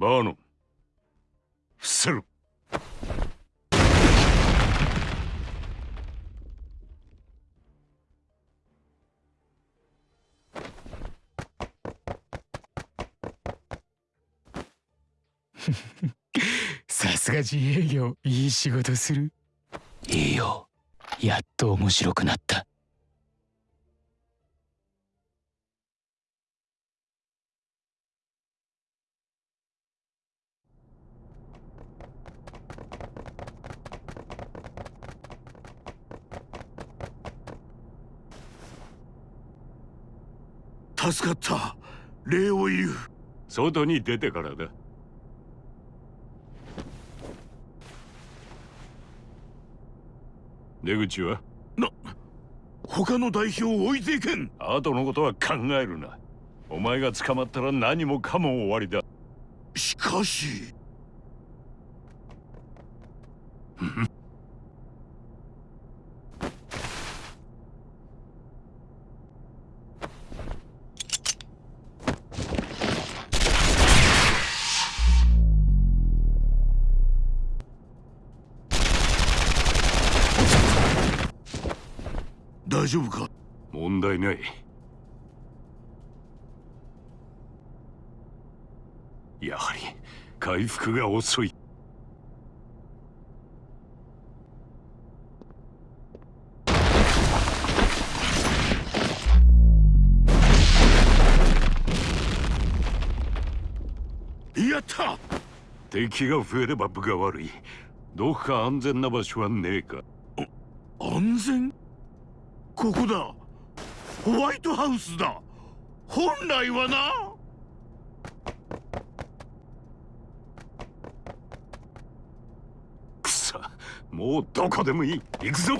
バーノン。伏せろ。さすが自営業いい仕事する。いいよ。やっと面白くなった助かった。礼を言う。外に出てからだ。出口は？な他の代表を置いていけん。後のことは考えるな。お前が捕まったら何もかも終わりだ。しかし丈夫か？問題ない。やはり回復が遅い。やった！敵が増えれば分が悪い。どこか安全な場所はねえか。安全？ここだ。ホワイトハウスだ。本来はな。くそもうどこでもいい。行くぞ。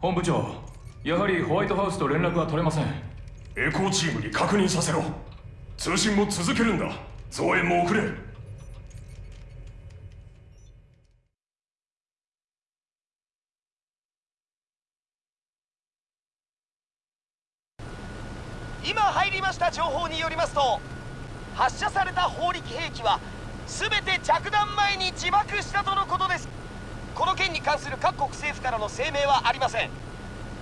本部長やはりホワイトハウスと連絡が取れません。エコーチームに確認させろ。通信も続けるんだ。増援も遅れ今入りました情報によりますと発射された砲撃兵器は全て着弾前に自爆したとのことです。この件に関する各国政府からの声明はありません。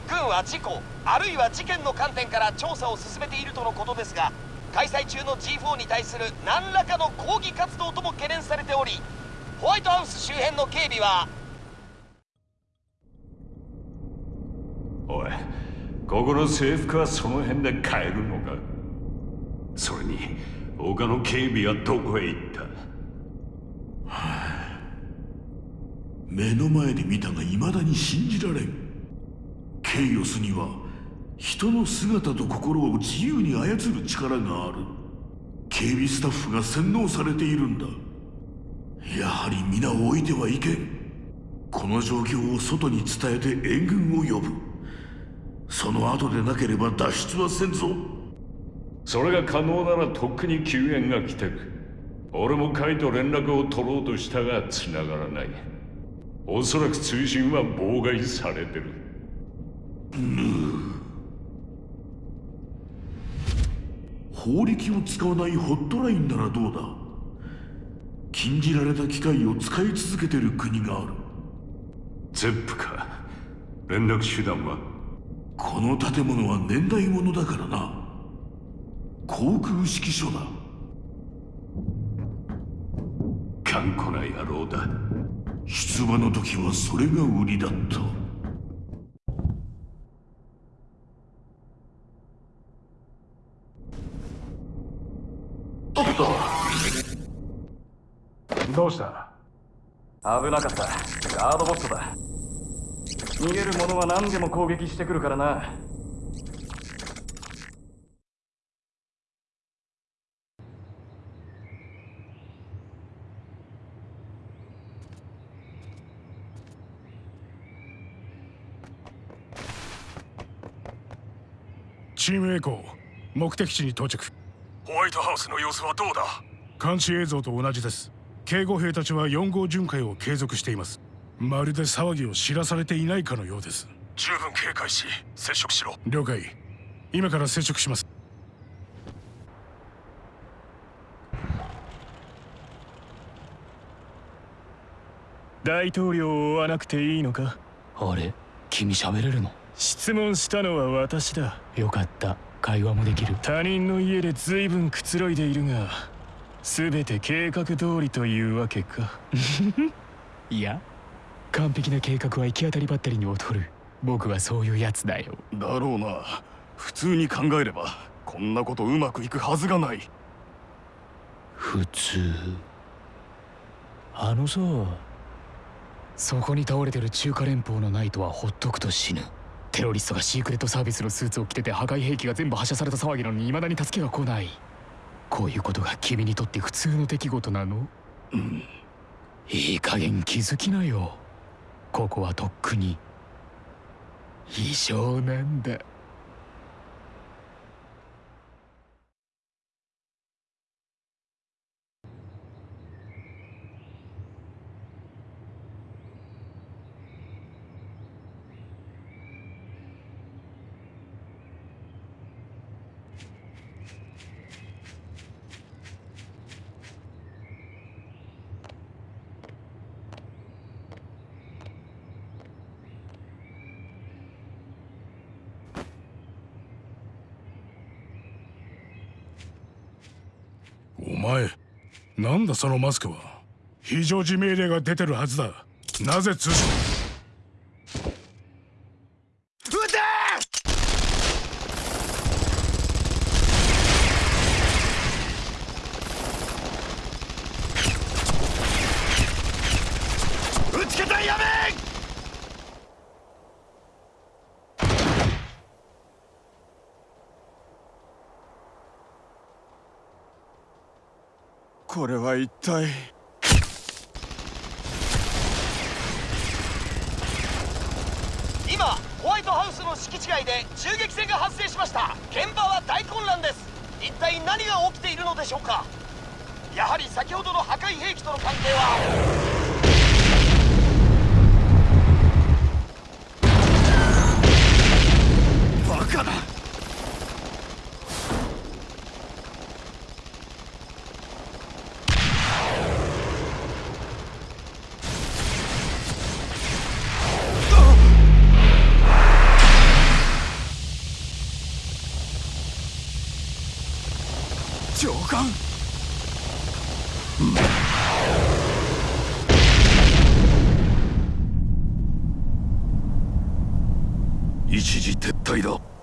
軍は事故あるいは事件の観点から調査を進めているとのことですが開催中の G4 に対する何らかの抗議活動とも懸念されておりホワイトハウス周辺の警備はおいここの制服はその辺で買えるのか？それに他の警備はどこへ行った？は あ目の前で見たが未だに信じられん。ケイオスには人の姿と心を自由に操る力がある。警備スタッフが洗脳されているんだ。やはり皆を置いてはいけん。この状況を外に伝えて援軍を呼ぶ。その後でなければ脱出はせんぞ。それが可能ならとっくに救援が来てる俺もカイと連絡を取ろうとしたが繋がらない。おそらく通信は妨害されてる。法力を使わないホットラインならどうだ？禁じられた機械を使い続けてる国がある。ゼップか。連絡手段は？この建物は年代物だからな航空指揮所だ。頑固な野郎だ。出馬の時はそれが売りだった。おっとどうした？危なかった。ガードボットだ。逃げる者は何でも攻撃してくるからなチームエコー。目的地に到着。ホワイトハウスの様子はどうだ？監視映像と同じです。警護兵たちは4号巡回を継続しています。まるで騒ぎを知らされていないかのようです。十分警戒し接触しろ。了解。今から接触します。大統領を追わなくていいのか？あれ？君喋れるの？質問したのは私だ。よかった。会話もできる。他人の家で随分くつろいでいるが全て計画通りというわけか。いや完璧な計画は行き当たりばったりに劣る。僕はそういうやつだよ。だろうな。普通に考えればこんなことうまくいくはずがない。普通。あのさそこに倒れてる中華連邦のナイトはほっとくと死ぬテロリストがシークレットサービスのスーツを着てて破壊兵器が全部発射された騒ぎなのに未だに助けが来ない。こういうことが君にとって普通の出来事なの？うん。いい加減気づきなよ。ここはとっくに。異常なんだお前なんだそのマスクは。非常時命令が出てるはずだ。なぜ通信打ち方やめこれは一体今ホワイトハウスの敷地外で銃撃戦が発生しました現場は大混乱です一体何が起きているのでしょうかやはり先ほどの破壊兵器との関係はバカだ上官一時撤退だ。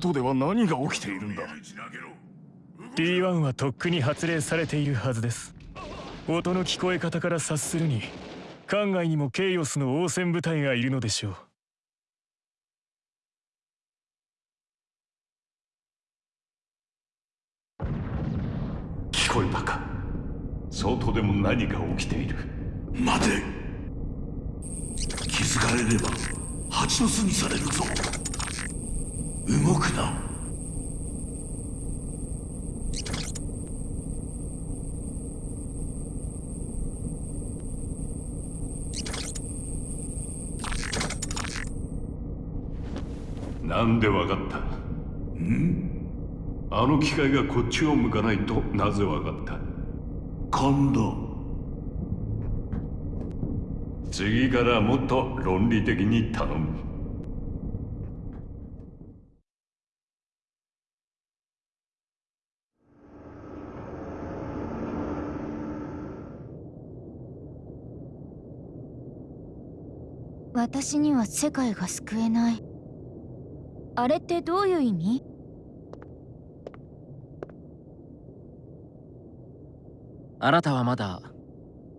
外では何が起きているんだ？D1 はとっくに発令されているはずです。音の聞こえ方から察するに艦外にもケイオスの応戦部隊がいるのでしょう。聞こえたか？外でも何が起きている？待て。気づかれれば蜂の巣にされるぞ動くな。なんでわかった？ん？あの機械がこっちを向かないとなぜわかった？勘だ次からもっと論理的に頼む私には世界が救えない。あれってどういう意味？あなたはまだ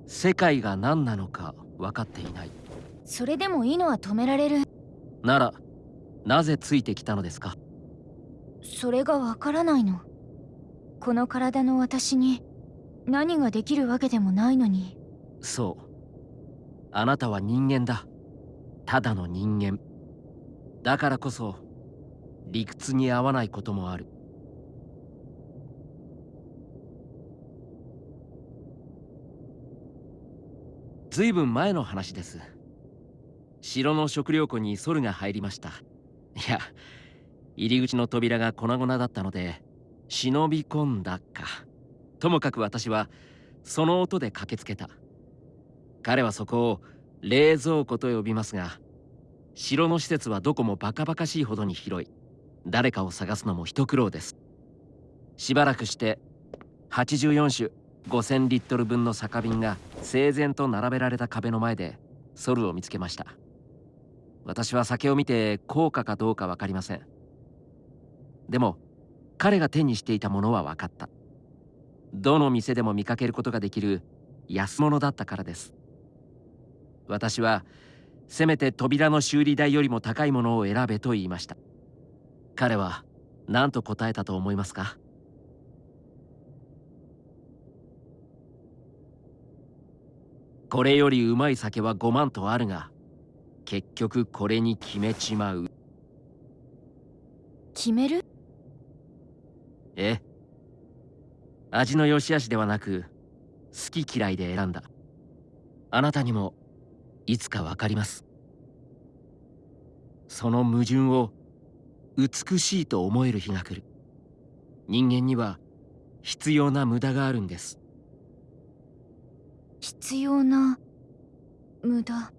世界が何なのか分かっていない。それでもいいのは止められる。ならなぜついてきたのですか？それがわからないの。この体の私に何ができるわけでもないのに。そう。あなたは人間だただの人間。だからこそ理屈に合わないこともある。ずいぶん前の話です。城の食料庫にソルが入りました。いや入り口の扉が粉々だったので忍び込んだか。ともかく私はその音で駆けつけた。彼はそこを冷蔵庫と呼びますが城の施設はどこもバカバカしいほどに広い。誰かを探すのも一苦労です。しばらくして84種5000リットル分の酒瓶が整然と並べられた壁の前でソルを見つけました。私は酒を見て効果かどうか分かりません。でも彼が手にしていたものは分かった。どの店でも見かけることができる安物だったからです。私はせめて扉の修理代よりも高いものを選べと言いました。彼は何と答えたと思いますか？これよりうまい酒は5万とあるが結局これに決めちまう。決める？え？味の良し悪しではなく好き嫌いで選んだ。あなたにもいつかわかります。その矛盾を美しいと思える日が来る。人間には必要な無駄があるんです。必要な無駄。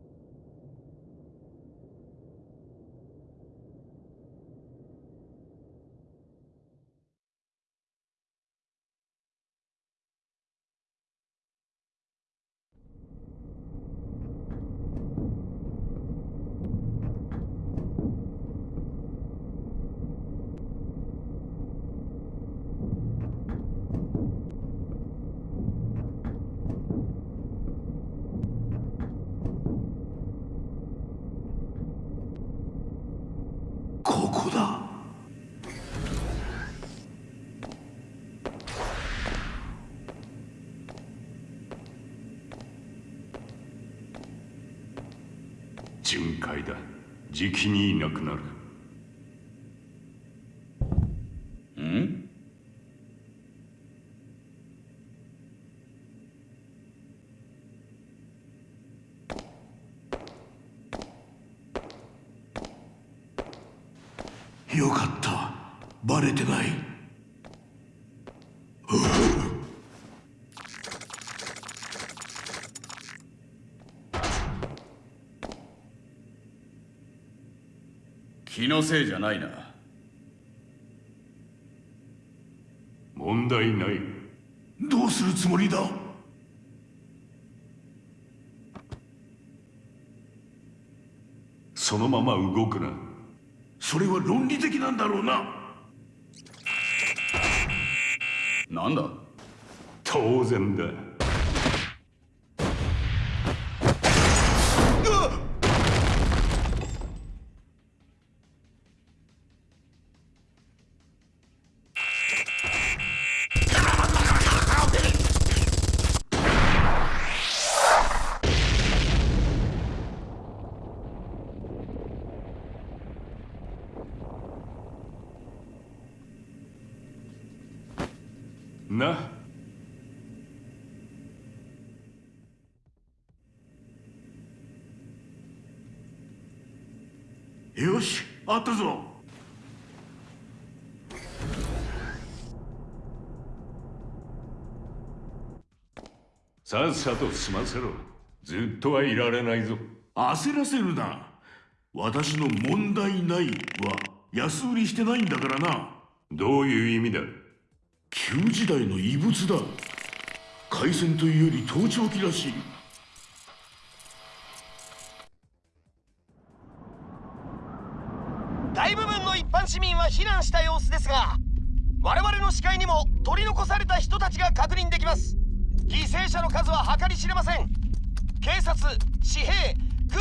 じきにいなくなる。ん？よかった。バレてない気のせいじゃないな。問題ない。どうするつもりだ？そのまま動くな。それは論理的なんだろうな。なんだ？当然だよしあったぞ。さっさと済ませろ。ずっとはいられないぞ。焦らせるな。私の問題ないは安売りしてないんだからな。どういう意味だ？旧時代の遺物だ。海戦というより盗聴器らしい避難した様子ですが我々の視界にも取り残された人たちが確認できます。犠牲者の数は計り知れません。警察紙幣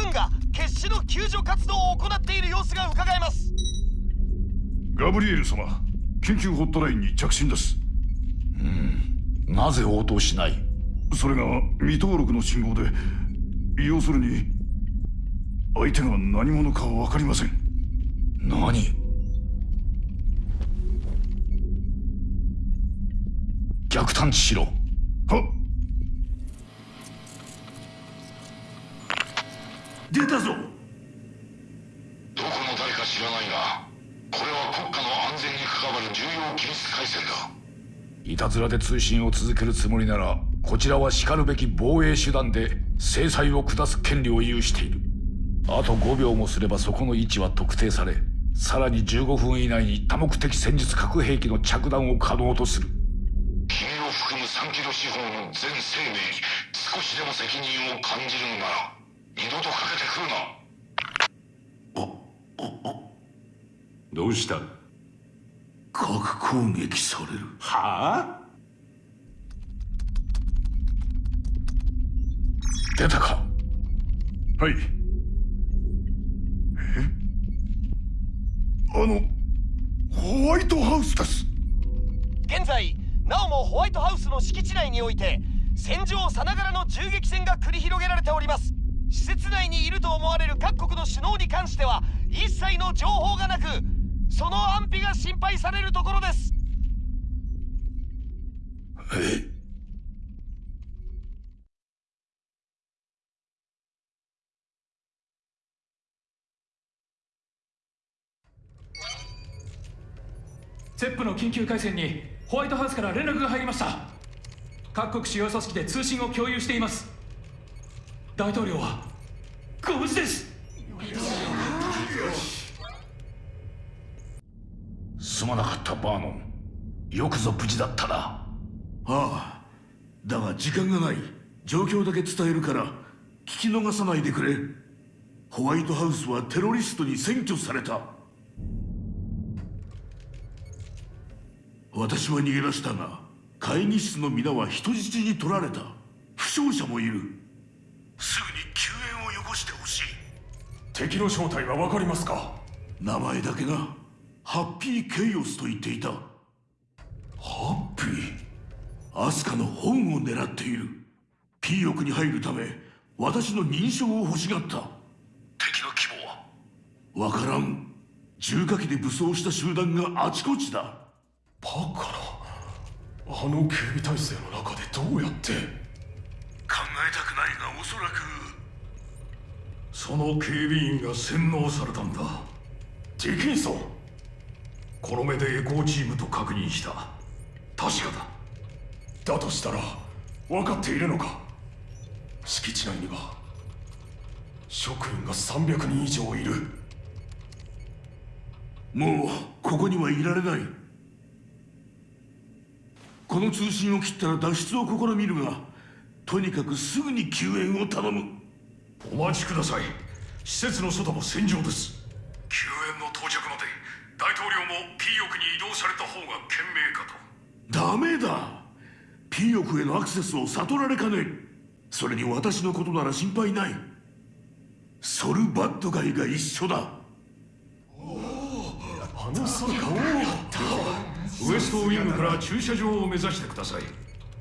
軍が決死の救助活動を行っている様子が伺えます。ガブリエル様緊急ホットラインに着信です。なぜ応答しない？それが未登録の信号で要するに相手が何者か分かりません。何？逆探知しろ。は出たぞ。どこの誰か知らないがこれは国家の安全に関わる重要機密回線だ。いたずらで通信を続けるつもりならこちらはしかるべき防衛手段で制裁を下す権利を有している。あと5秒もすればそこの位置は特定されさらに15分以内に多目的戦術核兵器の着弾を可能とする含む3キロ四方の全生命に少しでも責任を感じるのなら二度とかけてくるな。どうした？核攻撃される。はあ？出たか？はい。え？あのホワイトハウスです。現在なおもホワイトハウスの敷地内において戦場さながらの銃撃戦が繰り広げられております。施設内にいると思われる各国の首脳に関しては一切の情報がなくその安否が心配されるところです。えセップの緊急回線にホワイトハウスから連絡が入りました。各国主要組織で通信を共有しています。大統領はご無事です。すまなかったバーノン。よくぞ無事だったな。ああだが時間がない。状況だけ伝えるから聞き逃さないでくれ。ホワイトハウスはテロリストに占拠された私は逃げ出したが会議室の皆は人質に取られた。負傷者もいる。すぐに救援をよこしてほしい。敵の正体は分かりますか？名前だけなハッピーケイオスと言っていた。ハッピー？アスカの本を狙っている。P 翼に入るため私の認証を欲しがった。敵の規模は？わからん。重火器で武装した集団があちこちだバカなあの警備体制の中でどうやって？考えたくないがおそらく。その警備員が洗脳されたんだ。ディキンソンこの目でエコーチームと確認した。確かだ。だとしたら分かっているのか？敷地内には職員が300人以上いる。もうここにはいられないこの通信を切ったら脱出を試みるがとにかくすぐに救援を頼む。お待ちください。施設の外も戦場です。救援の到着まで大統領も P 翼に移動された方が賢明かと。ダメだ。P 翼へのアクセスを悟られかねん。それに私のことなら心配ない。ソルバッドガイが一緒だ。あのソルかウエストウィングから駐車場を目指してください。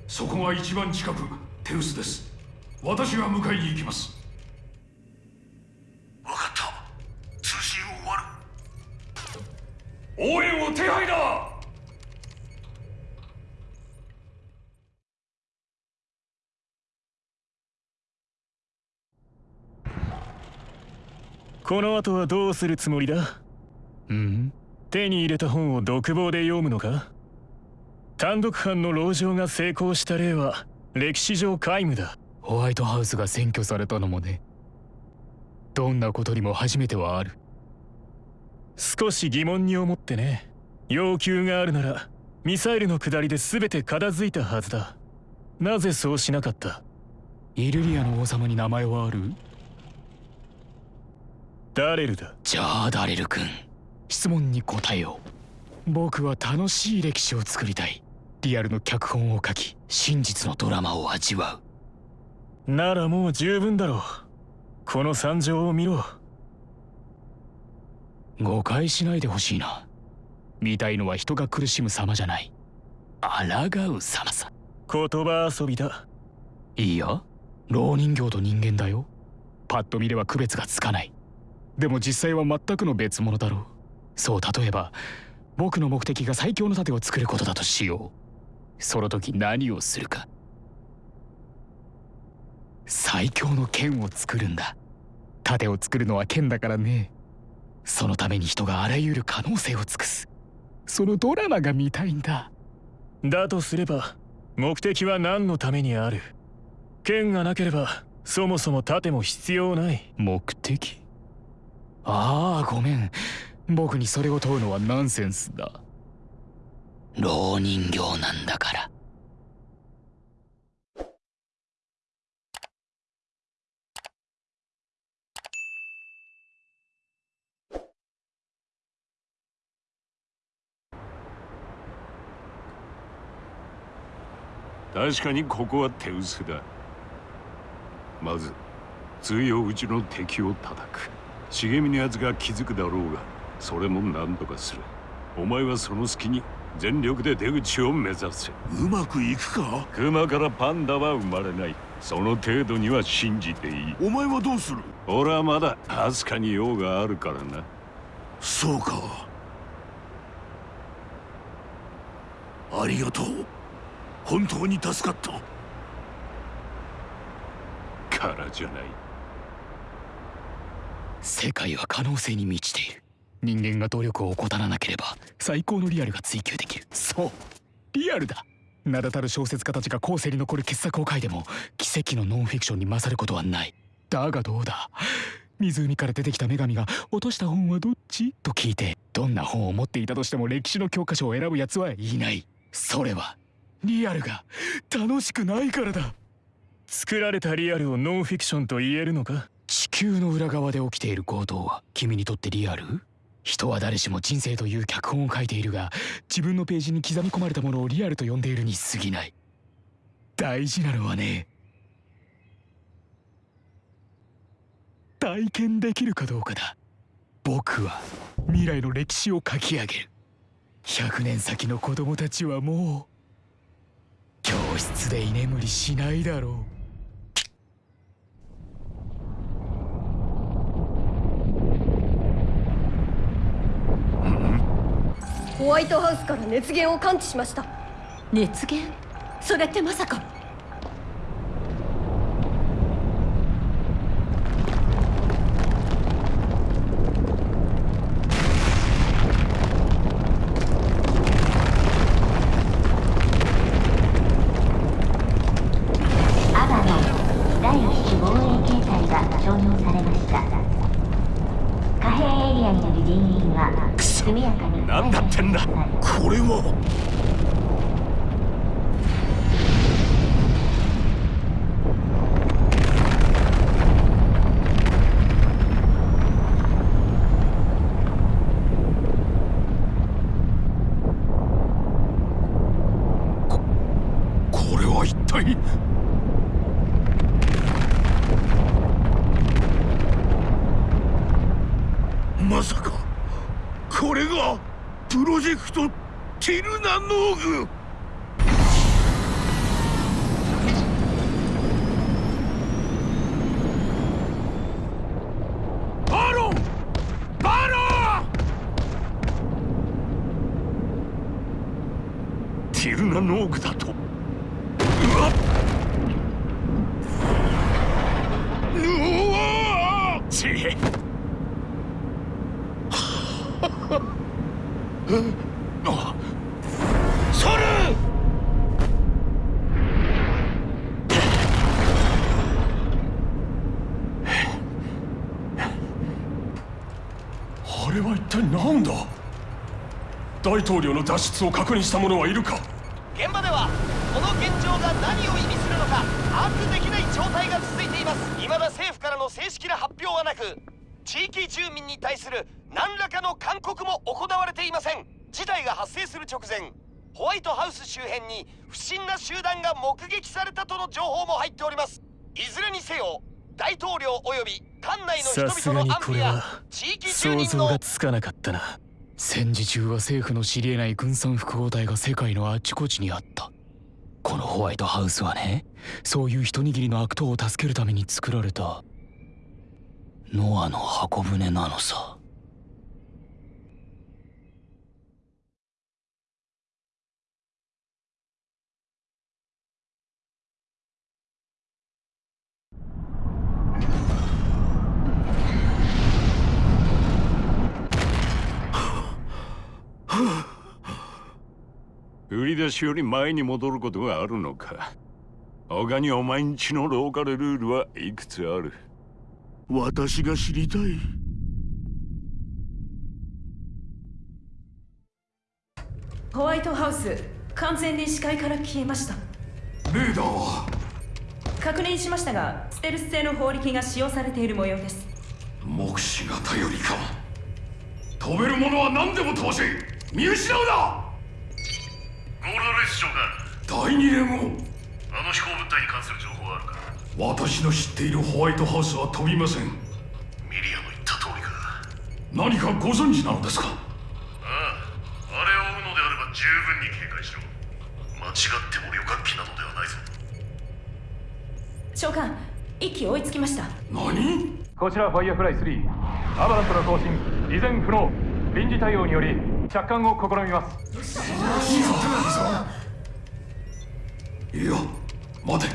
そこが一番近くテウスです。私が迎えに行きます。分かった。通信を終わる。応援を手配だ！この後はどうするつもりだ？うん手に入れた本を独房で読むのか？単独犯の籠城が成功した例は歴史上皆無だ。ホワイトハウスが占拠されたのもね。どんなことにも初めてはある。少し疑問に思ってね。要求があるならミサイルの下りで全て片付いたはずだ。なぜそうしなかった？イルリアの王様に名前はある？ダレルだ？じゃあダレル君質問に答えよう。僕は楽しい歴史を作りたい。リアルの脚本を書き真実のドラマを味わう。ならもう十分だろう。この惨状を見ろ。誤解しないでほしいな。見たいのは人が苦しむ様じゃない。抗う様さ。言葉遊びだ。いいや老人形と人間だよ。パッと見れば区別がつかない。でも実際は全くの別物だろうそう例えば僕の目的が最強の盾を作ることだとしよう。その時何をするか。最強の剣を作るんだ。盾を作るのは剣だからね。そのために人があらゆる可能性を尽くす。そのドラマが見たいんだ。だとすれば目的は何のためにある。剣がなければそもそも盾も必要ない。目的？ああごめん僕にそれを問うのはナンセンスだ。老人形なんだから。確かにここは手薄だ。まず通用うちの敵を叩く。茂みのやつが気づくだろうがそれも何とかする。お前はその隙に全力で出口を目指せ。うまくいくか？熊からパンダは生まれない。その程度には信じていい。お前はどうする？俺はまだアスカに用があるからな。そうか。ありがとう。本当に助かった。からじゃない。世界は可能性に満ちている人間が努力を怠らなければ最高のリアルが追求できる。そう。リアルだ。名だたる小説家たちが後世に残る傑作を書いても奇跡のノンフィクションに勝ることはない。だがどうだ。湖から出てきた女神が落とした本はどっち？と聞いてどんな本を持っていたとしても歴史の教科書を選ぶ奴はいない。それはリアルが楽しくないからだ。作られたリアルをノンフィクションと言えるのか？地球の裏側で起きている行動は君にとってリアル？人は誰しも人生という脚本を書いているが自分のページに刻み込まれたものをリアルと呼んでいるに過ぎない。大事なのはね体験できるかどうかだ。僕は未来の歴史を書き上げる。100年先の子供たちはもう教室で居眠りしないだろう。ホワイトハウスから熱源を感知しました。熱源？それってまさかアバの第一種防衛形態が承認されました可変エリアによる人員は速やかに何だってんだこれはこれは一体まさかこれがプロジェクトティルナノーグバロンバロンティルナノーグだとうわっうわちえあそれあれは一体何だ大統領の脱出を確認した者はいるか？現場ではこの現状が何を意味するのか把握できない状態が続いています。未だ政府からの正式な発表はなく地域住民に対する何らかの勧告も行われていません。事態が発生する直前ホワイトハウス周辺に不審な集団が目撃されたとの情報も入っております。いずれにせよ大統領及び館内の人々の安否や地域住想人の像がつかなかったな戦時中は政府の知り得ない軍産複合体が世界のあちこちにあった。このホワイトハウスはねそういう一握りの悪党を助けるために作られた。ノアの箱舟なのさ。売り出しより前に戻ることがあるのか。他にお前んちのローカルルールはいくつある？私が知りたい。ホワイトハウス完全に視界から消えました。レーダーは？確認しましたがステルス製の砲力が使用されている模様です。目視が頼りか。飛べるものは何でも飛ばせ見失うな！ゴールドレス長官第二連合あの飛行物体に関する情報はあるか？私の知っているホワイトハウスは飛びません。ミリアの言った通りか。何かご存知なのですか？あああれを追うのであれば十分に警戒しろ。間違っても旅客機などではないぞ。長官一機追いつきました。何？こちらファイアフライ3アバラントの更新依然不能臨時対応により着艦を試みます。いや待て。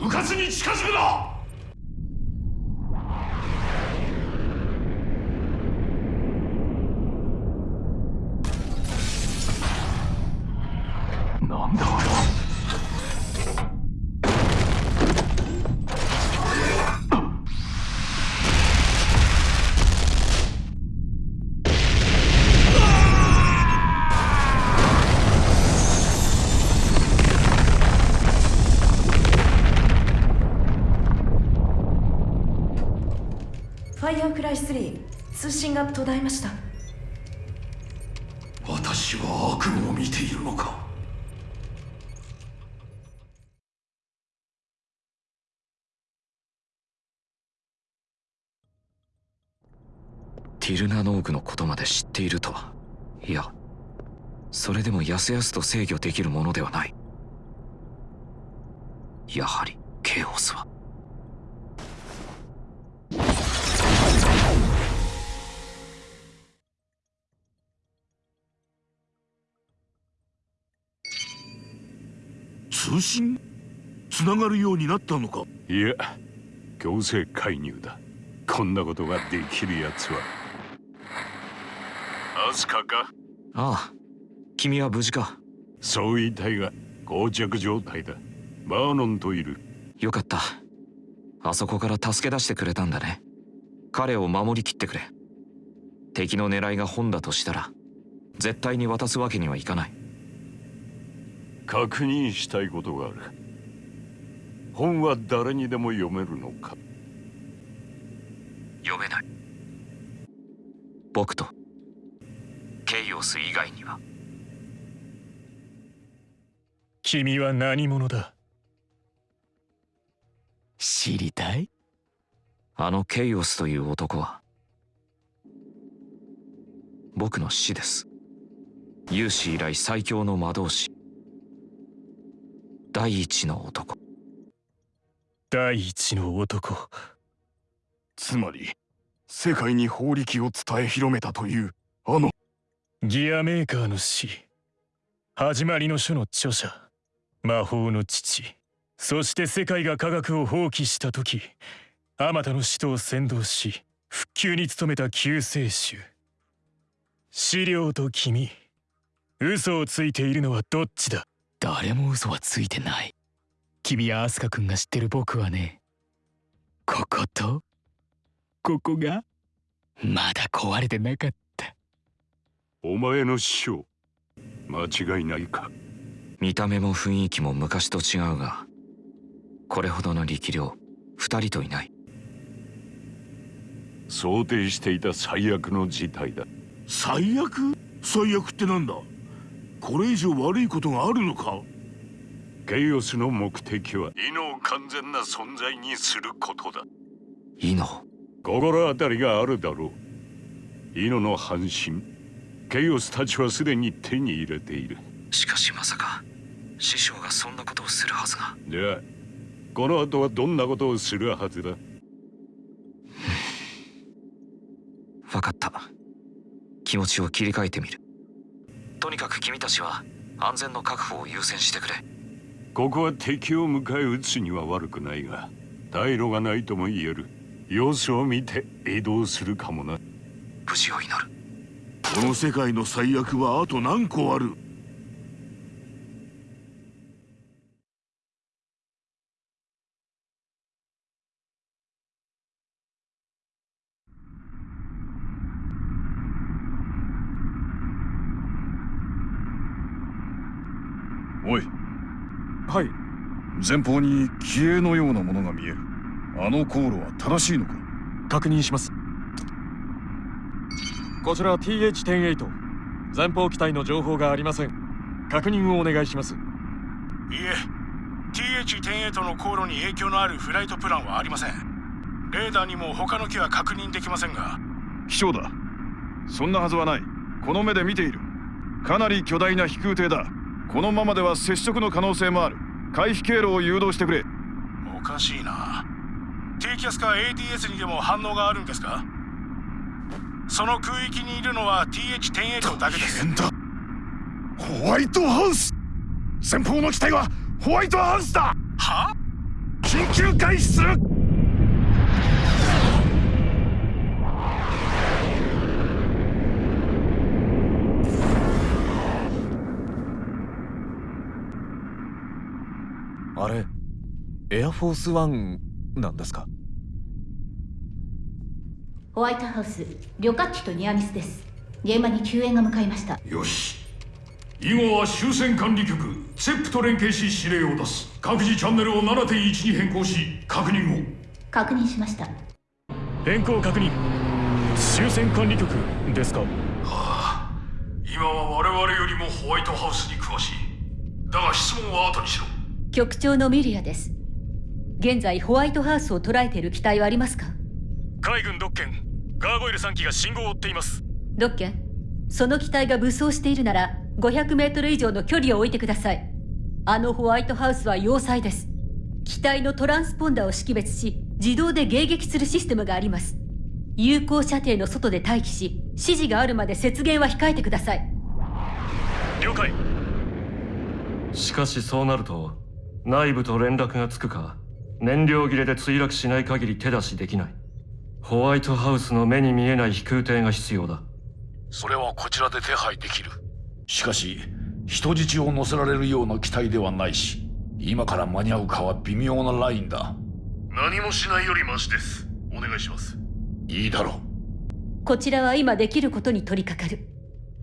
迂闊に近づくな！3通信が途絶えました。私は悪夢を見ているのか？ティルナノーグのことまで知っているとは。いやそれでもやすやすと制御できるものではない。やはりケイオスは信つながるようになったのか？いや強制介入だ。こんなことができるやつは。アスカか？ああ君は無事か。そう言いたいが膠着状態だ。バーノンといる。よかった。あそこから助け出してくれたんだね。彼を守りきってくれ。敵の狙いが本だとしたら絶対に渡すわけにはいかない確認したいことがある。本は誰にでも読めるのか？読めない。僕とケイオス以外には。君は何者だ？知りたい？あのケイオスという男は僕の師です。有史以来最強の魔導士第一の男。第一の男。つまり世界に法力を伝え広めたというあの。ギアメーカーの死。始まりの書の著者。魔法の父。そして世界が科学を放棄した時あまたの使徒を先導し復旧に努めた救世主。資料と君。嘘をついているのはどっちだ？誰も嘘はついてない。君やアスカ君が知ってる僕はね。ここと？ここが？まだ壊れてなかった。お前の師匠間違いないか？見た目も雰囲気も昔と違うがこれほどの力量二人といない。想定していた最悪の事態だ。最悪？最悪ってなんだ？これ以上悪いことがあるのか？ケイオスの目的は？イノを完全な存在にすることだ。イノ心当たりがあるだろう。イノの半身。ケイオスたちはすでに手に入れている。しかしまさか師匠がそんなことをするはずが。じゃあこの後はどんなことをするはずだ？分かった。気持ちを切り替えてみるとにかく君たちは安全の確保を優先してくれ。ここは敵を迎え撃つには悪くないが退路がないとも言える。様子を見て移動するかもな。無事を祈る。この世界の最悪はあと何個あるおいはい。前方に気鋭のようなものが見える。あの航路は正しいのか？確認します。こちら TH-108 前方機体の情報がありません。確認をお願いします。いえ。TH-108 の航路に影響のあるフライトプランはありません。レーダーにも他の機は確認できませんが。気象だ。そんなはずはない。この目で見ている。かなり巨大な飛空艇だこのままでは接触の可能性もある。回避経路を誘導してくれ。おかしいな。低気圧か ATS にでも反応があるんですか？その空域にいるのは TH-108 だけです。ホワイトハウス。前方の機体はホワイトハウスだ。は？緊急開始するあれエアフォースワンなんですか？ホワイトハウス旅客機とニアミスです。現場に救援が向かいました。よし。以後は終戦管理局セップと連携し指令を出す。各自チャンネルを7.1に変更し確認を。確認しました。変更確認。終戦管理局ですか？はあ。今は我々よりもホワイトハウスに詳しい。だが質問は後にしろ局長のミリアです。現在ホワイトハウスを捉えている機体はありますか？海軍ドッケンガーゴイル3機が信号を追っています。ドッケンその機体が武装しているなら500メートル以上の距離を置いてください。あのホワイトハウスは要塞です。機体のトランスポンダーを識別し自動で迎撃するシステムがあります。有効射程の外で待機し指示があるまで接舷は控えてください。了解。しかしそうなると内部と連絡がつくか燃料切れで墜落しない限り手出しできない。ホワイトハウスの目に見えない飛空艇が必要だ。それはこちらで手配できる。しかし人質を乗せられるような機体ではないし今から間に合うかは微妙なラインだ。何もしないよりマシです。お願いします。いいだろう。こちらは今できることに取り掛かる。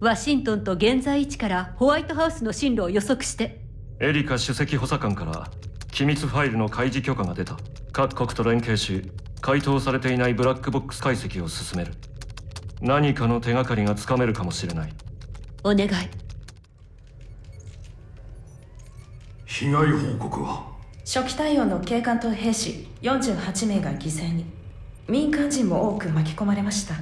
ワシントンと現在位置からホワイトハウスの進路を予測してエリカ首席補佐官から機密ファイルの開示許可が出た。各国と連携し回答されていないブラックボックス解析を進める。何かの手がかりがつかめるかもしれない。お願い。被害報告は？初期対応の警官と兵士48名が犠牲に。民間人も多く巻き込まれました。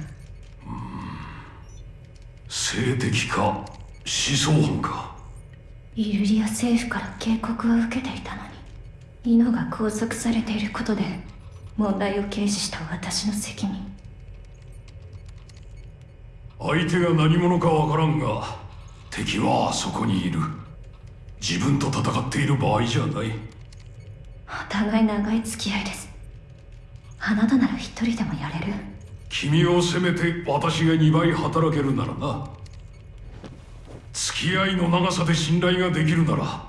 性的か思想犯かイルリア政府から警告を受けていたのにイノが拘束されていることで問題を軽視した私の責任。相手が何者かわからんが敵はあそこにいる。自分と戦っている場合じゃない。お互い長い付き合いです。あなたなら一人でもやれる。君を責めて私が2倍働けるならな付き合いの長さで信頼ができるなら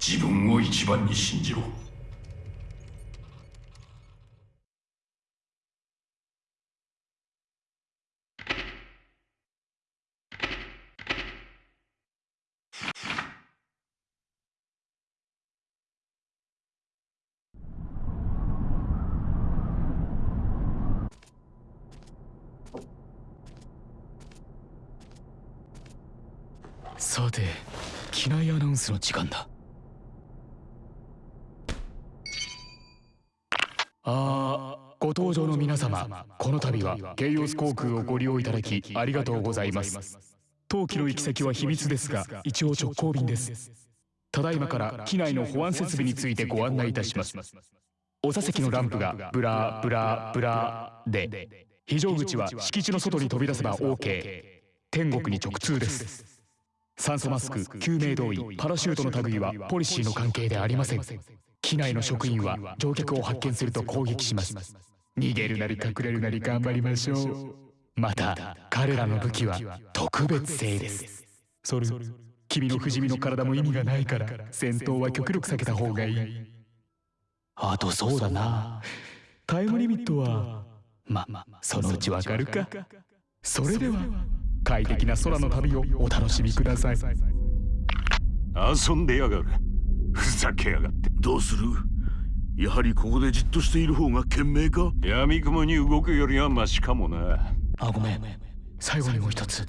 自分を一番に信じろさて機内アナウンスの時間だ。あーご搭乗の皆様この度はケイオス航空をご利用いただきありがとうございます。当機の行き先は秘密ですが一応直行便です。ただいまから機内の保安設備についてご案内いたします。お座席のランプがブラブラブラで非常口は敷地の外に飛び出せば OK 天国に直通です。酸素マスク救命胴衣パラシュートの類はポリシーの関係でありません。機内の職員は乗客を発見すると攻撃します。逃げるなり隠れるなり頑張りましょう。また彼らの武器は特別性です。それ君の不死身の体も意味がないから戦闘は極力避けた方がいい。あとそうだな。タイムリミットはまそのうちわかるか。それでは快適な空の旅をお楽しみください。遊んでやがる。ふざけやがって。どうする？やはりここでじっとしている方が賢明か？闇雲に動くよりはマシかもな。あごめん。最後にもう一つ。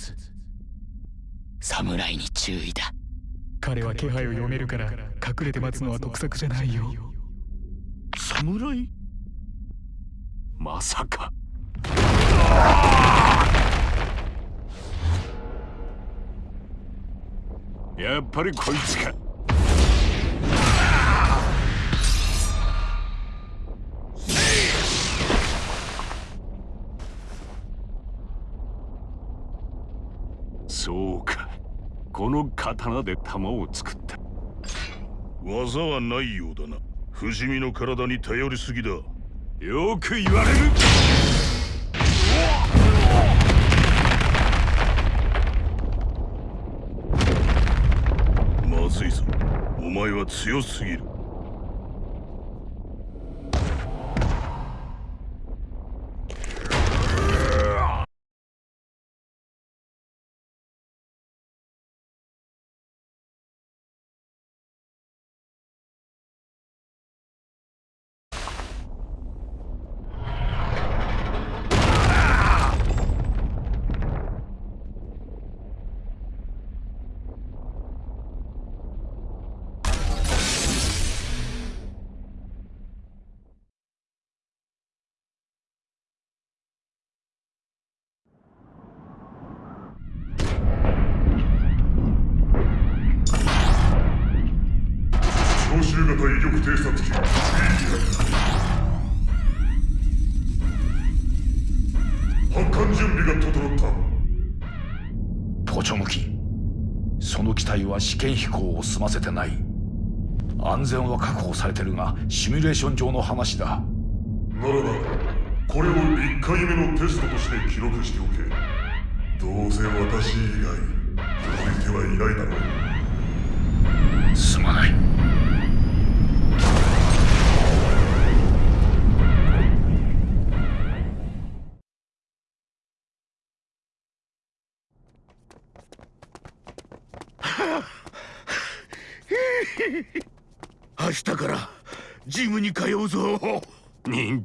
侍に注意だ。彼は気配を読めるから隠れて待つのは得策じゃないよ。侍まさかやっぱりこいつか。そうか。この刀で弾を作った。技はないようだな。不死身の体に頼りすぎだ。よく言われる強すぎる。は試験飛行を済ませてない。安全は確保されてるがシミュレーション上の話だ。ならばこれを1回目のテストとして記録しておけ。どうせ私以外気づいてはいないだろう。すまない明日からジムに通うぞ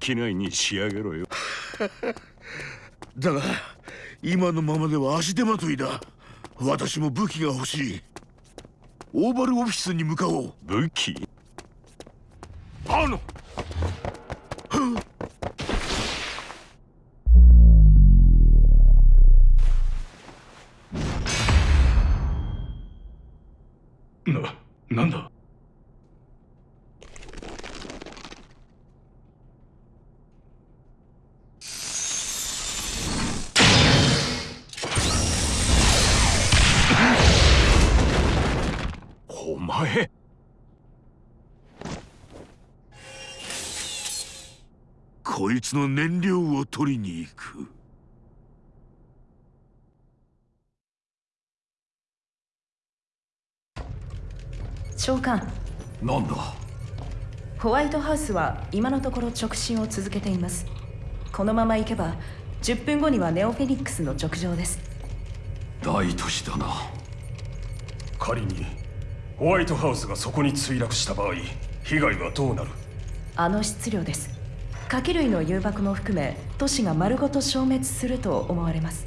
人気ないに仕上げろよ。だが今のままでは足手まといだ。私も武器が欲しい。オーバルオフィスに向かおう。武器？あの長官なんだ？ホワイトハウスは今のところ直進を続けています。このまま行けば10分後にはネオフェニックスの直上です。大都市だな。仮にホワイトハウスがそこに墜落した場合被害はどうなる？あの質量です。火器類の誘爆も含め都市が丸ごと消滅すると思われます。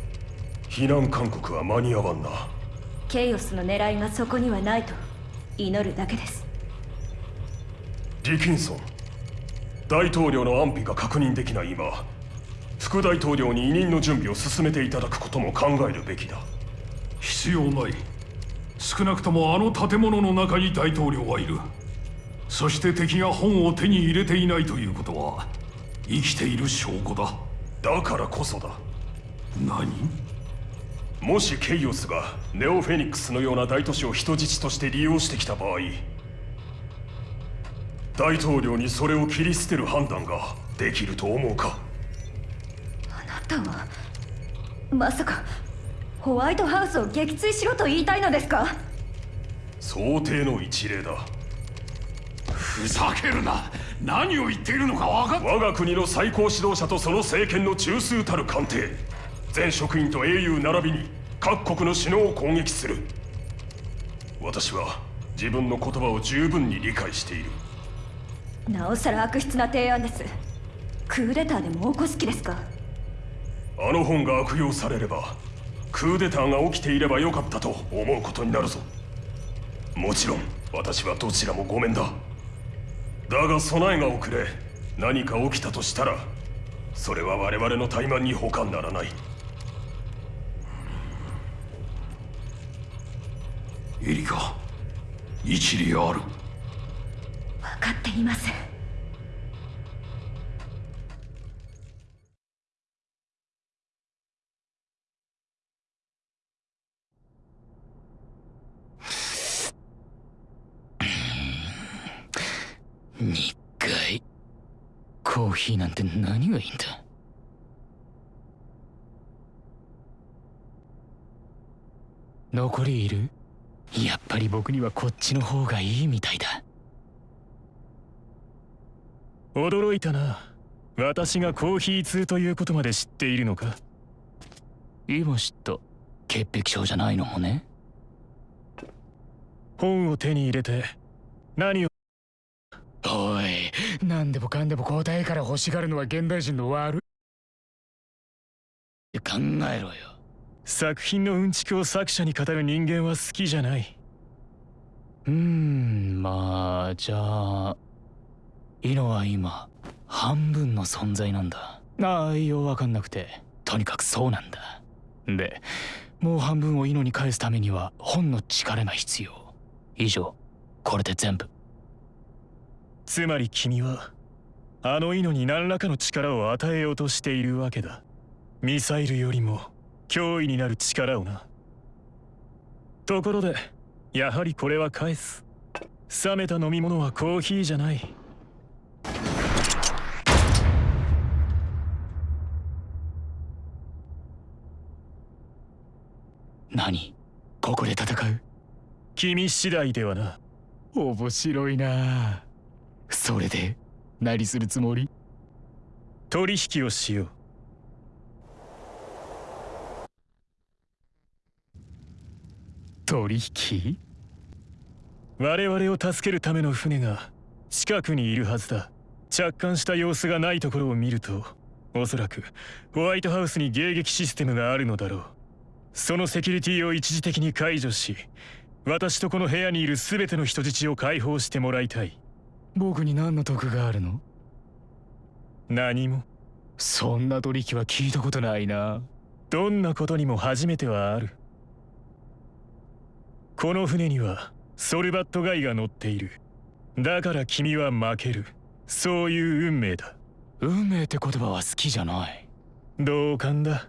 避難勧告は間に合わんな。ケイオスの狙いがそこにはないと祈るだけです。ディキンソン。大統領の安否が確認できない今副大統領に委任の準備を進めていただくことも考えるべきだ。必要ない。少なくともあの建物の中に大統領はいる。そして敵が本を手に入れていないということは生きている証拠だ。だからこそだ。何？もしケイオスがネオフェニックスのような大都市を人質として利用してきた場合大統領にそれを切り捨てる判断ができると思うか？あなたはまさかホワイトハウスを撃墜しろと言いたいのですか？想定の一例だ。ふざけるな。何を言っているのか分かっ我が国の最高指導者とその政権の中枢たる官邸全職員と英雄並びに各国の首脳を攻撃する。私は自分の言葉を十分に理解している。なおさら悪質な提案です。クーデターでも起こす気ですか？あの本が悪用されればクーデターが起きていればよかったと思うことになるぞ。もちろん私はどちらもごめんだ。だが備えが遅れ何か起きたとしたらそれは我々の怠慢に他ならないエリカ一理ある。分かっています。日回コーヒーなんて何がいいんだ？残りいる？やっぱり僕にはこっちの方がいいみたいだ。驚いたな。私がコーヒー通ということまで知っているのか？今知った潔癖症じゃないのもね。本を手に入れて何を？おい何でもかんでも答えから欲しがるのは現代人の悪い。考えろよ作品のうんちくを作者に語る人間は好きじゃない。うーんまあじゃあイノは今半分の存在なんだ。ああようわかんなくて。とにかくそうなんだ。でもう半分をイノに返すためには本の力が必要。以上これで全部。つまり君はあのイノに何らかの力を与えようとしているわけだ。ミサイルよりも脅威になる力をな。ところでやはりこれは返す。冷めた飲み物はコーヒーじゃない。何？ここで戦う？君次第ではな。面白いな。それで？何するつもり？取引をしよう取引？我々を助けるための船が近くにいるはずだ。着艦した様子がないところを見るとおそらくホワイトハウスに迎撃システムがあるのだろう。そのセキュリティを一時的に解除し私とこの部屋にいる全ての人質を解放してもらいたい。僕に何の得があるの？何も。そんな取引は聞いたことないな。どんなことにも初めてはあるこの船にはソルバットガイが乗っている。だから君は負ける。そういう運命だ。運命って言葉は好きじゃない。同感だ。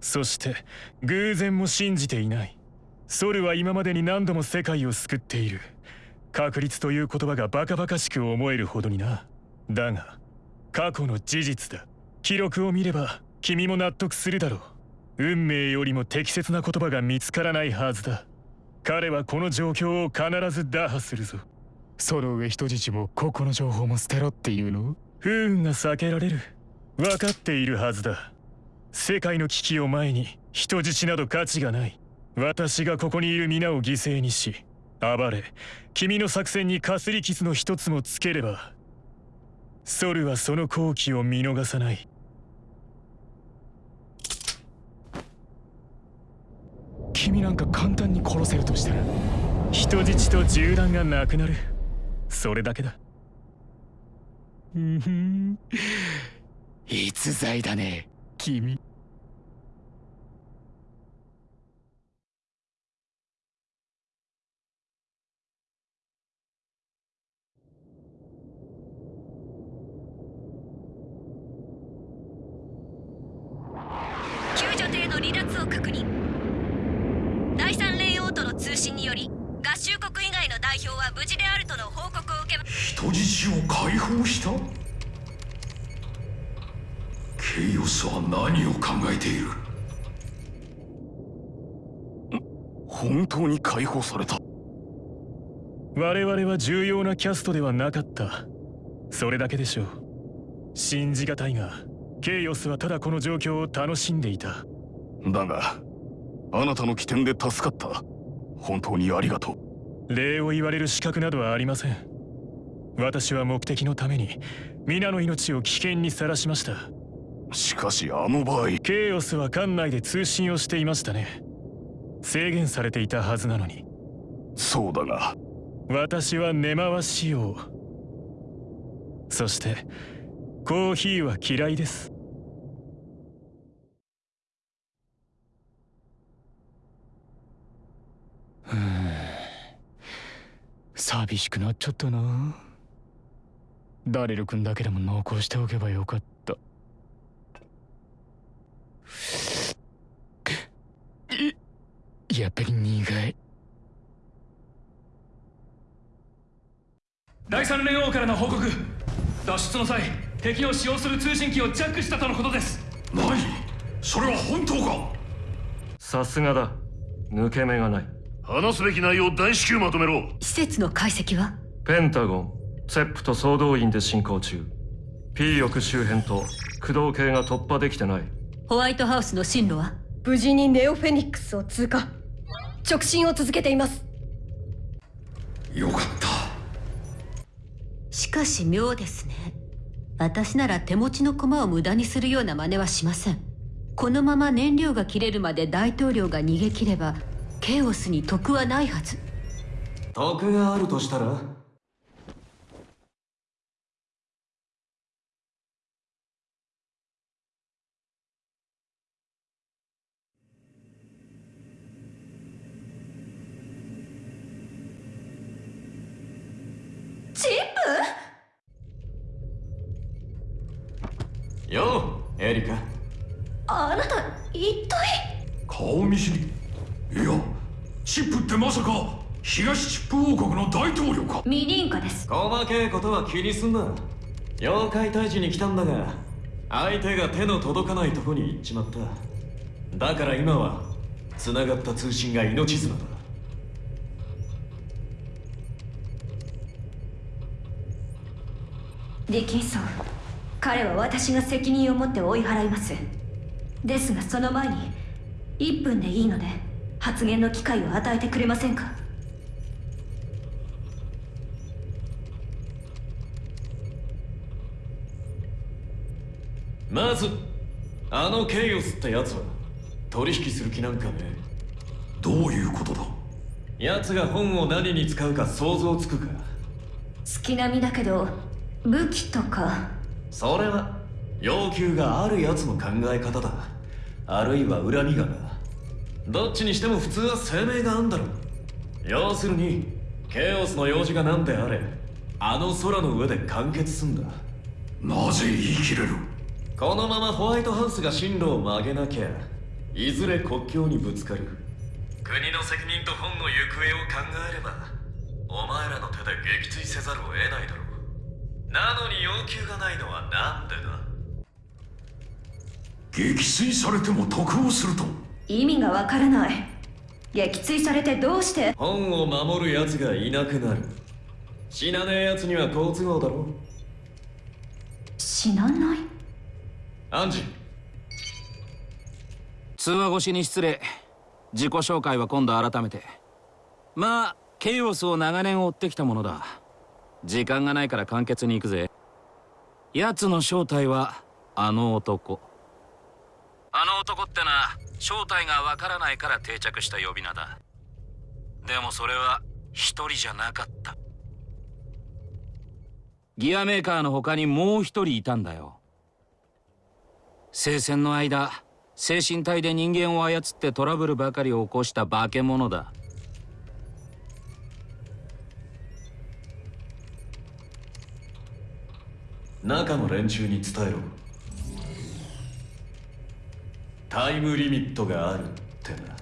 そして偶然も信じていない。ソルは今までに何度も世界を救っている。確率という言葉がバカバカしく思えるほどにな。だが過去の事実だ。記録を見れば君も納得するだろう。運命よりも適切な言葉が見つからないはずだ彼はこの状況を必ず打破するぞ。その上人質もここの情報も捨てろっていうの？不運が避けられる。分かっているはずだ。世界の危機を前に人質など価値がない。私がここにいる皆を犠牲にし暴れ君の作戦にかすり傷の一つもつければソルはその好機を見逃さない君なんか簡単に殺せるとしたら人質と銃弾がなくなる。それだけだ。うんふん。逸材だね君信により合衆国以外の代表は無事であるとの報告を受けま人質を解放した？ケイオスは何を考えている？本当に解放された？我々は重要なキャストではなかった。それだけでしょう。信じがたいがケイオスはただこの状況を楽しんでいた。だがあなたの起点で助かった本当にありがとう。礼を言われる資格などはありません。私は目的のために皆の命を危険にさらしました。しかしあの場合ケイオスは艦内で通信をしていましたね。制限されていたはずなのに。そうだが。私は根回しをそしてコーヒーは嫌いです寂しくなっちゃったな。ダレル君だけでも濃厚しておけばよかった。やっぱり苦い。第三連王からの報告。脱出の際敵を使用する通信機をジャックしたとのことです。何？それは本当か？さすがだ。抜け目がない話すべき内容大至急まとめろ。施設の解析は？ペンタゴンセップと総動員で進行中。P 翼周辺と駆動系が突破できてない。ホワイトハウスの進路は？無事にネオフェニックスを通過。直進を続けています。よかった。しかし妙ですね。私なら手持ちの駒を無駄にするような真似はしません。このまま燃料が切れるまで大統領が逃げ切ればケオスに得はないはず。得があるとしたら？ってまさか東チップ王国の大統領か。ミリンカです。細けいことは気にすんな。妖怪退治に来たんだが相手が手の届かないとこに行っちまった。だから今は繋がった通信が命綱だ。ディキンソン彼は私が責任を持って追い払います。ですがその前に1分でいいので発言の機会を与えてくれませんか？まずあのケイオスってやつは取引する気なんかね？どういうことだ？奴が本を何に使うか想像つくか？月並みだけど武器とか？それは要求があるやつの考え方だ。あるいは恨みが。などっちにしても普通は声明があんだろ要するにケイオスの用事が何であれあの空の上で完結すんだ。なぜ言い切れる？このままホワイトハウスが進路を曲げなきゃいずれ国境にぶつかる。国の責任と本の行方を考えればお前らの手で撃墜せざるを得ないだろう。なのに要求がないのはなんでだ？撃墜されても得をすると？意味がわからない。撃墜されてどうして？本を守る奴がいなくなる。死なねえ奴には好都合だろ。死なない？アンジ。通話越しに失礼。自己紹介は今度改めて。まあケイオスを長年追ってきたものだ。時間がないから簡潔に行くぜ。奴の正体はあの男あの男ってな正体がわからないから定着した呼び名だ。でもそれは一人じゃなかった。ギアメーカーの他にもう一人いたんだよ。聖戦の間精神体で人間を操ってトラブルばかりを起こした化け物だ。中の連中に伝えろタイムリミットがあるってな。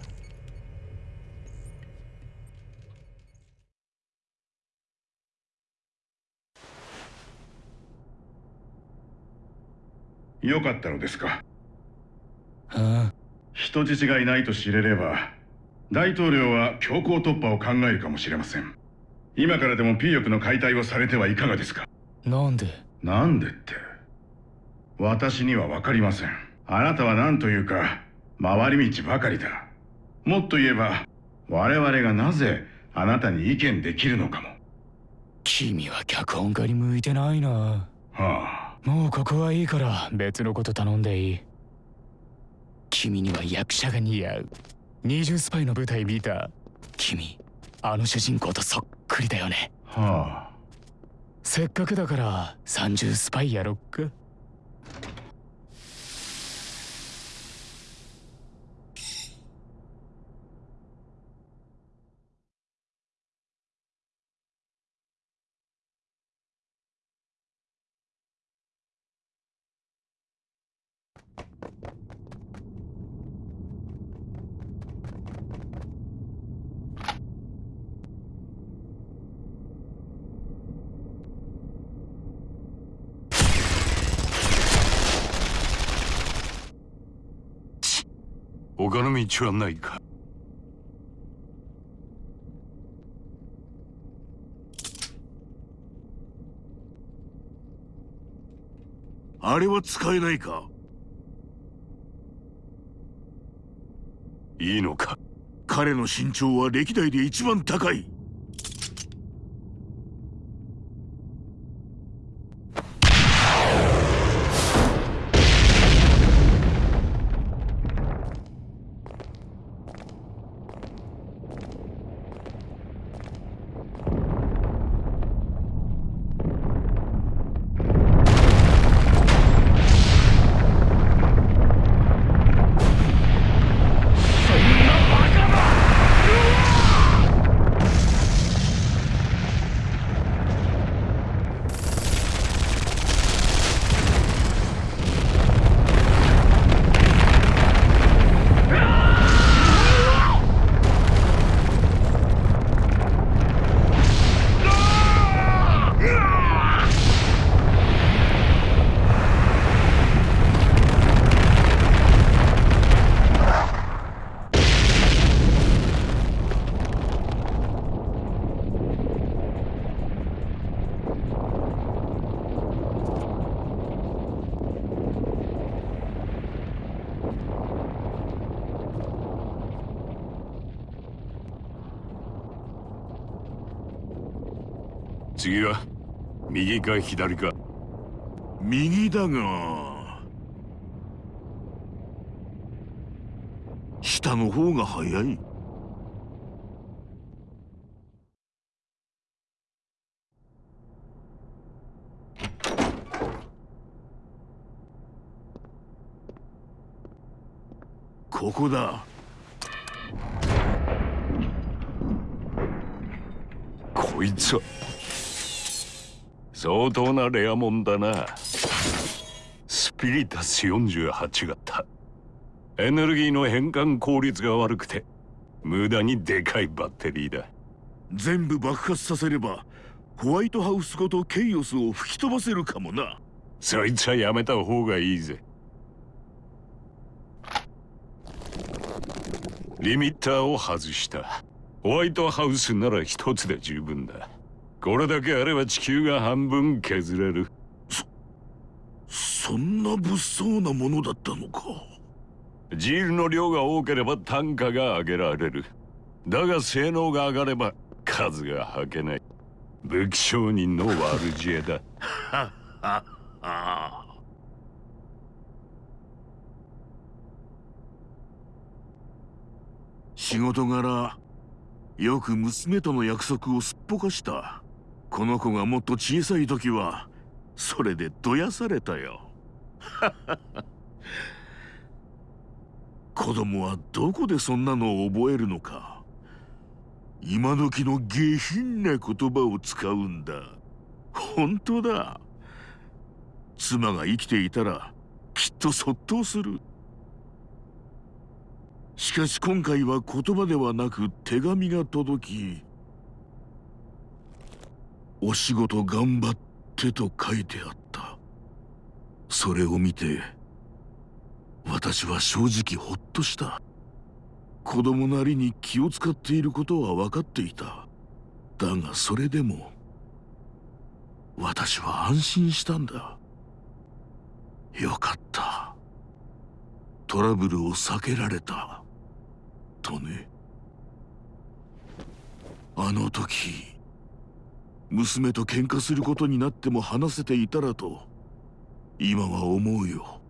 よかったのですか、はあ、人質がいないと知れれば大統領は強行突破を考えるかもしれません。今からでも P 翼の解体をされてはいかがですか。なんで？なんでって。私には分かりません。あなたは何というか回り道ばかりだ。もっと言えば我々がなぜあなたに意見できるのかも。君は脚本家に向いてないな。はあ。もうここはいいから別のこと頼んでいい。君には役者が似合う。二重スパイの舞台見た。君あの主人公とそっくりだよね。はあ。せっかくだから三重スパイやろっか他の道はないかあれは使えないかいいのか彼の身長は歴代で一番高い次は右か左か。右だが下の方が早い。ここだ。こいつは相当なレアもんだな。スピリタス48型。エネルギーの変換効率が悪くて無駄にでかいバッテリーだ。全部爆発させればホワイトハウスごとケイオスを吹き飛ばせるかもな。そいつはやめた方がいいぜ。リミッターを外した。ホワイトハウスなら一つで十分だこれだけあれば地球が半分削れる。そんな物騒なものだったのか。ジールの量が多ければ単価が上げられる。だが性能が上がれば数がはけない。武器商人の悪知恵だ。仕事柄よく娘との約束をすっぽかしたこの子がもっと小さい時はそれでどやされたよ。子供はどこでそんなのを覚えるのか。今時の下品な言葉を使うんだ。本当だ。妻が生きていたらきっとそっとする。しかし今回は言葉ではなく手紙が届き「お仕事頑張って」と書いてあった。それを見て私は正直ほっとした。子供なりに気を使っていることは分かっていた。だがそれでも私は安心したんだ。よかった。トラブルを避けられた。とね。あの時娘と喧嘩することになっても話せていたらと今は思うよ。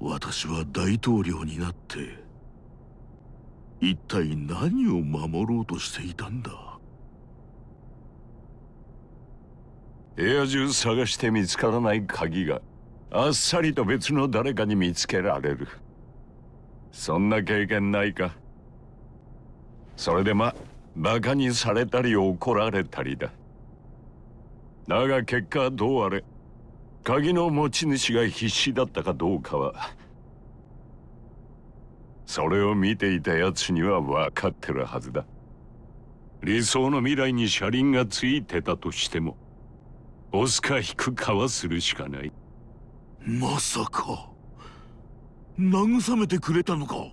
私は大統領になって一体何を守ろうとしていたんだ？部屋中探して見つからない鍵があっさりと別の誰かに見つけられる。そんな経験ないか？それでまバカにされたり怒られたりだ。だが結果どうあれ鍵の持ち主が必死だったかどうかはそれを見ていた奴には分かってるはずだ。理想の未来に車輪がついてたとしても押すか引くかはするしかない。まさか。慰めてくれたのか。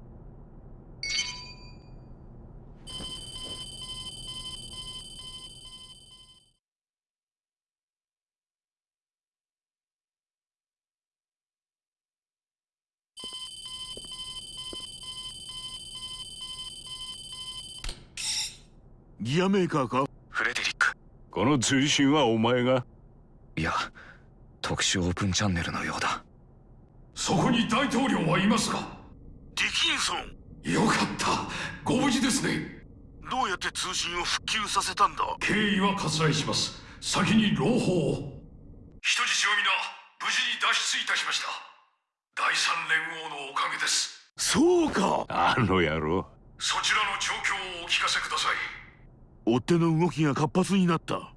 ギアメーカーか？フレデリック。この通信はお前が？いや特殊オープンチャンネルのようだ。そこに大統領はいますか？ディキンソン。よかった。ご無事ですね。どうやって通信を復旧させたんだ？経緯は割愛します。先に朗報を。人質を皆無事に脱出いたしました。第三連合のおかげです。そうか。あの野郎。そちらの状況をお聞かせください追っ手の動きが活発になった。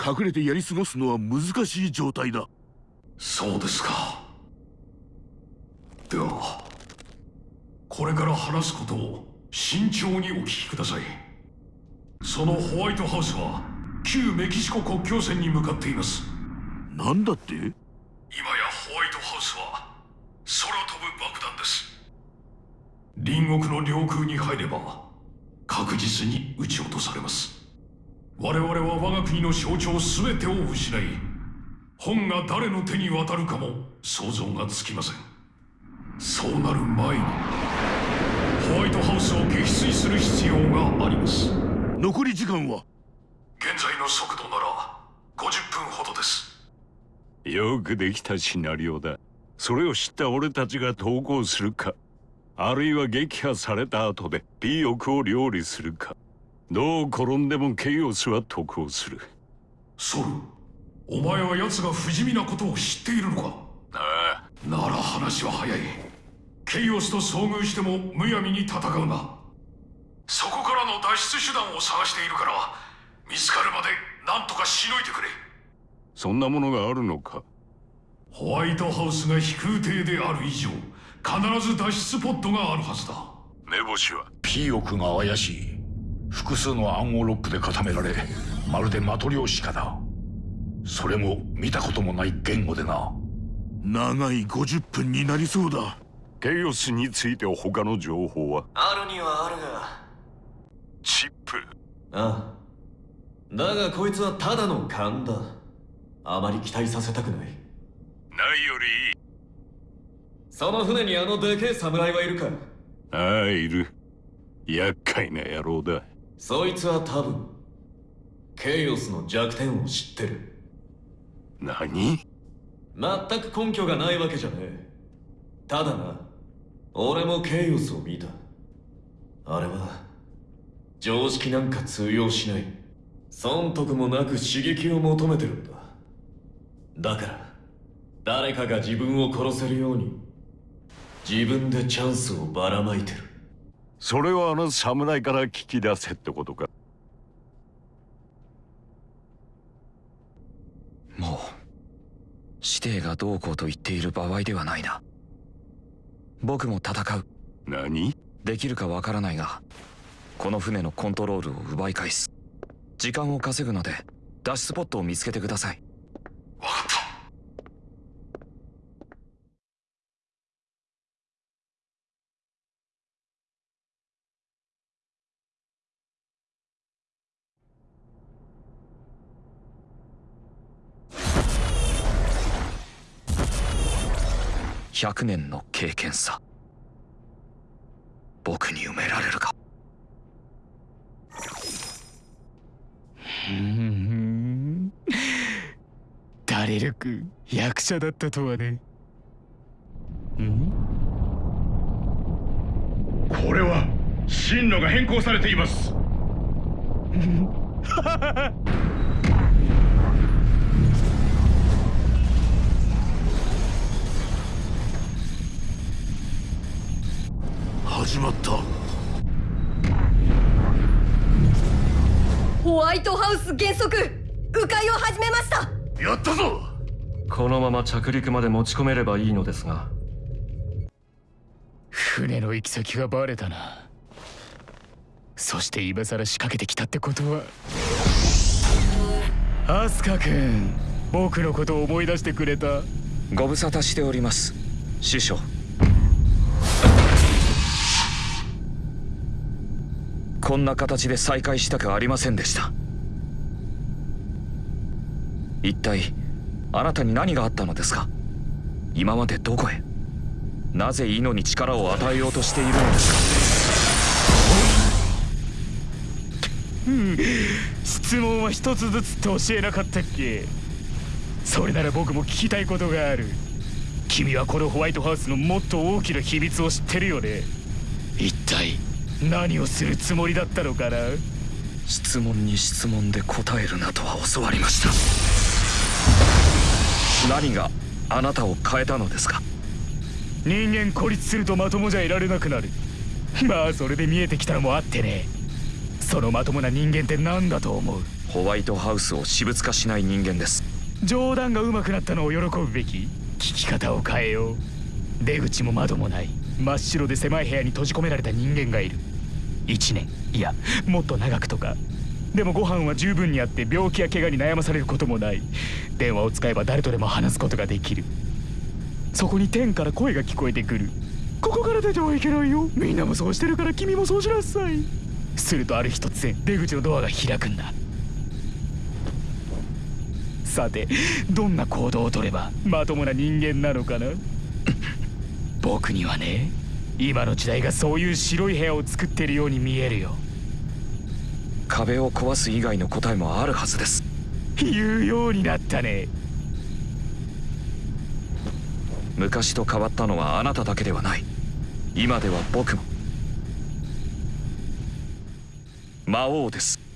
隠れてやり過ごすのは難しい状態だ。そうですか。ではこれから話すことを慎重にお聞きください。そのホワイトハウスは旧メキシコ国境線に向かっています。なんだって？今やホワイトハウスは空飛ぶ爆弾です。隣国の領空に入れば確実に撃ち落とされます。我々は我が国の象徴全てを失い本が誰の手に渡るかも想像がつきません。そうなる前にホワイトハウスを撃墜する必要があります。残り時間は？現在の速度なら50分ほどです。よくできたシナリオだ。それを知った俺たちが投稿するかあるいは撃破された後でピーオを料理するか。どう転んでもケイオスは得をする。ソルお前は奴が不死身なことを知っているのか？ああ。なら話は早い。ケイオスと遭遇してもむやみに戦うな。そこからの脱出手段を探しているから見つかるまで何とかしのいでくれ。そんなものがあるのか。ホワイトハウスが飛空艇である以上必ず脱出ポットがあるはずだ。目星は？ピーオクが怪しい。複数の暗号ロックで固められまるでマトリョーシカだ。それも見たこともない言語でな。長い50分になりそうだ。ケイオスについて他の情報は？あるにはあるが。チップ。ああ。だがこいつはただの勘だ。あまり期待させたくない。ないよりいいその船にあのでけえ侍はいるか？ああいる。厄介な野郎だ。そいつは多分ケイオスの弱点を知ってる。何？全く根拠がないわけじゃねえ。ただな俺もケイオスを見た。あれは常識なんか通用しない。損得もなく刺激を求めてるんだ。だから誰かが自分を殺せるように自分でチャンスをばらまいてる。それはあの侍から聞き出せってことか。もう指定がどうこうと言っている場合ではないな。僕も戦う。何？できるかわからないがこの船のコントロールを奪い返す。時間を稼ぐので脱出スポットを見つけてください。分かっ。た100年の経験さ。僕に埋められるか。うん。ダレルク役者だったとはね。ん？これは進路が変更されています 始まった。ホワイトハウス減速迂回を始めました。やったぞ！このまま着陸まで持ち込めればいいのですが。船の行き先がバレたな。そして今さら仕掛けてきたってことは。アスカ君僕のことを思い出してくれた。ご無沙汰しております。師匠こんな形で再会したくありませんでした。一体あなたに何があったのですか？今までどこへ？なぜイノに力を与えようとしているのですうん質問は一つずつと教えなかったっけ？それなら僕も聞きたいことがある。君はこのホワイトハウスのもっと大きな秘密を知ってるよね。一体何をするつもりだったのかな？質問に質問で答えるなとは教わりました。何があなたを変えたのですか？人間孤立するとまともじゃいられなくなる。まあそれで見えてきたのもあってね。そのまともな人間って何だと思う？ホワイトハウスを私物化しない人間です。冗談が上手くなったのを喜ぶべき？聞き方を変えよう。出口も窓もない。真っ白で狭い部屋に閉じ込められた人間がいる1年。いやもっと長くとか。でもご飯は十分にあって病気や怪我に悩まされることもない。電話を使えば誰とでも話すことができる。そこに天から声が聞こえてくる。ここから出てはいけないよ。みんなもそうしてるから君もそうしなさい。するとある日突然出口のドアが開くんだ。さてどんな行動をとればまともな人間なのかな？僕にはね。今の時代がそういう白い部屋を作ってるように見えるよ。壁を壊す以外の答えもあるはずです。言うようになったね。昔と変わったのはあなただけではない。今では僕も。魔王です